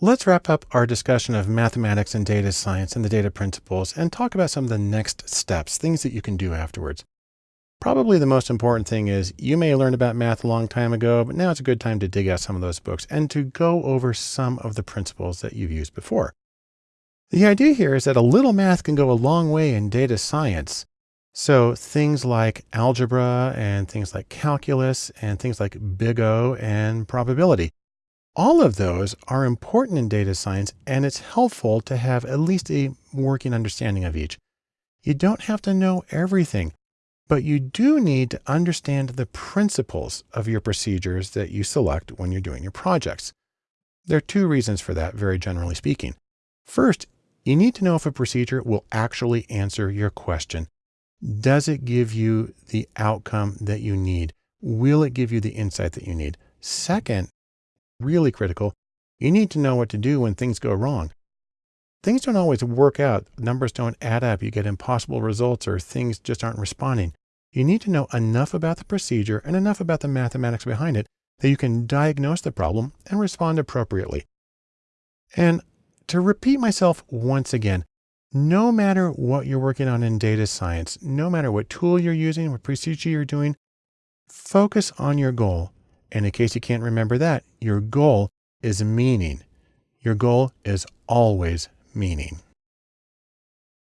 Let's wrap up our discussion of mathematics and data science and the data principles and talk about some of the next steps, things that you can do afterwards. Probably the most important thing is you may learned about math a long time ago, but now it's a good time to dig out some of those books and to go over some of the principles that you've used before. The idea here is that a little math can go a long way in data science. So things like algebra and things like calculus and things like big O and probability. All of those are important in data science and it's helpful to have at least a working understanding of each. You don't have to know everything. But you do need to understand the principles of your procedures that you select when you're doing your projects. There are two reasons for that, very generally speaking. First, you need to know if a procedure will actually answer your question. Does it give you the outcome that you need? Will it give you the insight that you need? Second, really critical, you need to know what to do when things go wrong things don't always work out. Numbers don't add up. You get impossible results or things just aren't responding. You need to know enough about the procedure and enough about the mathematics behind it that you can diagnose the problem and respond appropriately. And to repeat myself once again, no matter what you're working on in data science, no matter what tool you're using, what procedure you're doing, focus on your goal. And in case you can't remember that, your goal is meaning. Your goal is always meaning.